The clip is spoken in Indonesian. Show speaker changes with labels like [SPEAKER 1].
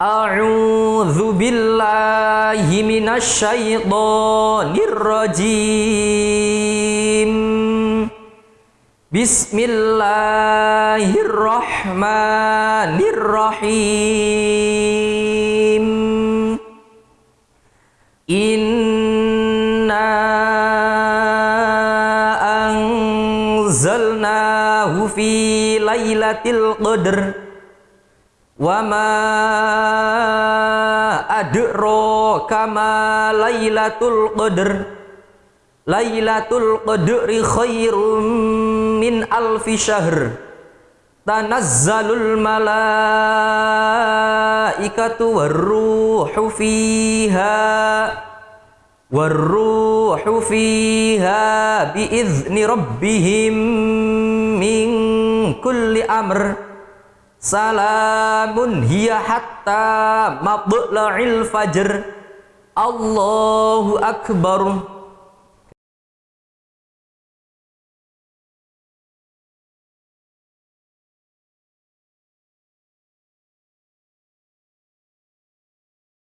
[SPEAKER 1] أعوذ بالله من الشيطان الرجيم. بسم الله الرحمن الرحيم. إنا أنزلناه في ليلة القدر. Wama adro kama lailatul qadr. Lailatul qadri khairum min alfi syahr. Tanazzalul malaikatu warruhu fiha. Warruhu fiha biizni rabbihim min kulli amr. Salamun hiya hatta fajr. Allahu akbar.